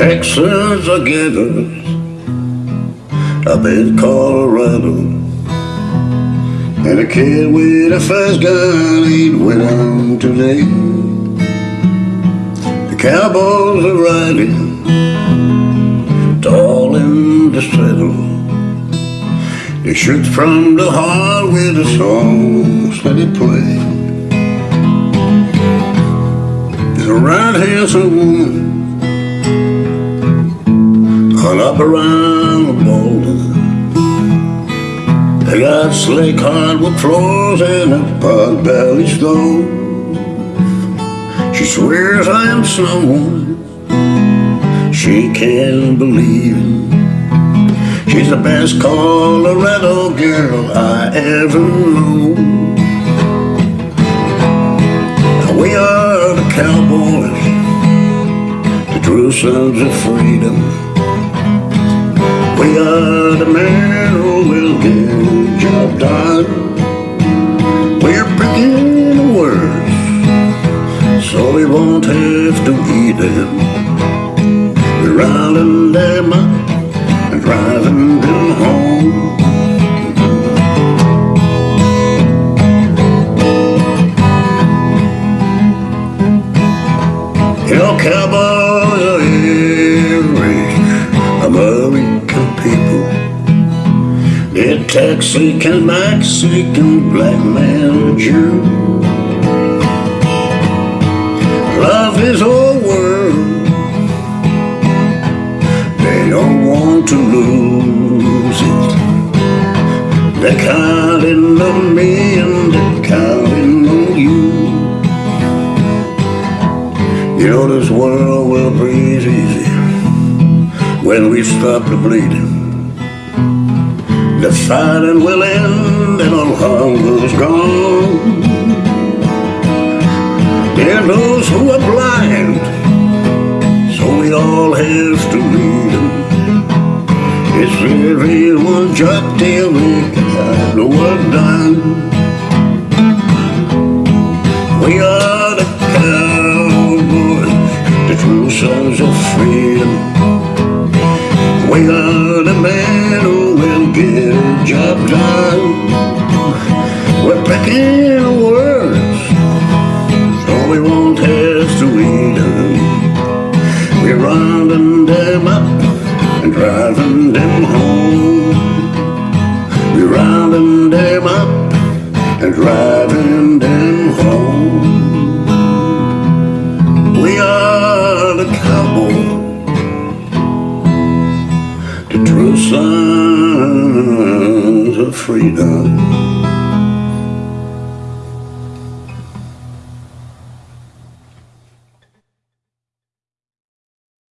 Texans are gatherers up in Colorado. And a kid with a fast gun ain't on today. The cowboys are riding tall in the saddle. They shoot from the heart with the songs that they play. There's a right handsome woman up around the boulder. They got slick hardwood floors and a pot belly stove. She swears I am someone she can't believe. She's the best Colorado girl I ever knew. We are the cowboys, the true sons of freedom. Are the men who will get the job done. We're picking the words so we won't have to eat them. We're rounding them up and driving them home. You know, They're Texican, Mexican, black man, Jew. Love his whole world. They don't want to lose it. They're counting on me and they're counting on you. You know this world will breathe easy when we stop the bleeding. The fighting will end and all hunger's gone. Are those who are blind, so we all have to lead them. It's everyone's job till we got the work done. We are the cowboys, the true sons of freedom. The words, so we won't have to them. We're rounding them up and driving them home. We're rounding them up and driving them home. We are the cowboys the true sons of freedom.